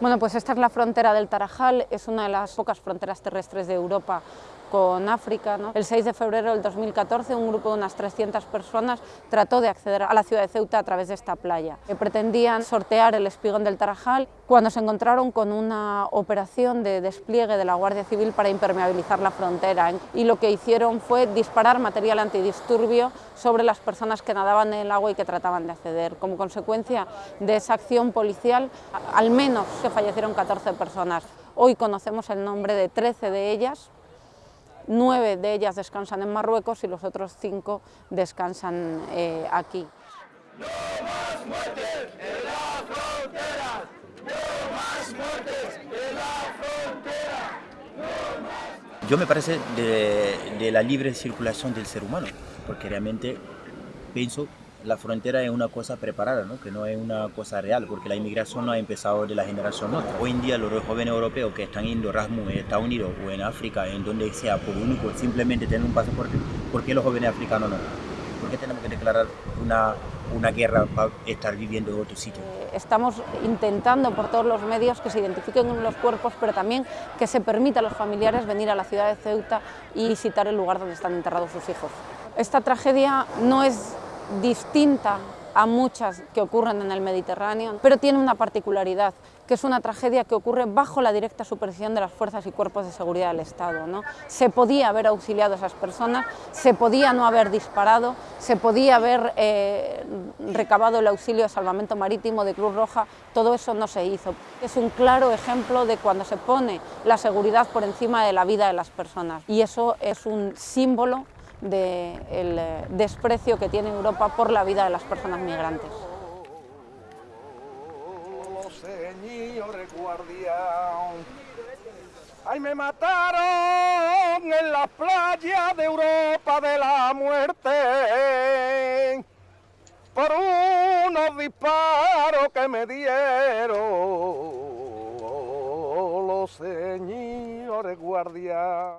Bueno, pues esta es la frontera del Tarajal, es una de las pocas fronteras terrestres de Europa con África. El 6 de febrero del 2014 un grupo de unas 300 personas trató de acceder a la ciudad de Ceuta a través de esta playa. Pretendían sortear el espigón del Tarajal cuando se encontraron con una operación de despliegue de la Guardia Civil para impermeabilizar la frontera y lo que hicieron fue disparar material antidisturbio sobre las personas que nadaban en el agua y que trataban de acceder. Como consecuencia de esa acción policial, al menos se fallecieron 14 personas. Hoy conocemos el nombre de 13 de ellas, nueve de ellas descansan en Marruecos y los otros cinco descansan eh, aquí. ¡No más muertes en la frontera! ¡No más muertes en la frontera! Yo me parece de la libre circulación del ser humano, porque realmente pienso la frontera es una cosa preparada, ¿no? que no es una cosa real, porque la inmigración no ha empezado de la generación nuestra. Hoy en día los jóvenes europeos que están yendo Erasmus en Estados Unidos o en África, en donde sea, por único, simplemente tener un pasaporte, ¿por qué los jóvenes africanos no? ¿Por qué tenemos que declarar una, una guerra para estar viviendo en otro sitio? Eh, estamos intentando por todos los medios que se identifiquen los cuerpos, pero también que se permita a los familiares venir a la ciudad de Ceuta y visitar el lugar donde están enterrados sus hijos. Esta tragedia no es distinta a muchas que ocurren en el Mediterráneo, pero tiene una particularidad, que es una tragedia que ocurre bajo la directa supervisión de las fuerzas y cuerpos de seguridad del Estado. ¿no? Se podía haber auxiliado a esas personas, se podía no haber disparado, se podía haber eh, recabado el auxilio de salvamento marítimo de Cruz Roja, todo eso no se hizo. Es un claro ejemplo de cuando se pone la seguridad por encima de la vida de las personas y eso es un símbolo del eh, desprecio que tiene Europa por la vida de las personas migrantes. Ay, me mataron en la playa de Europa de la muerte por unos disparos que me dieron los señores guardias.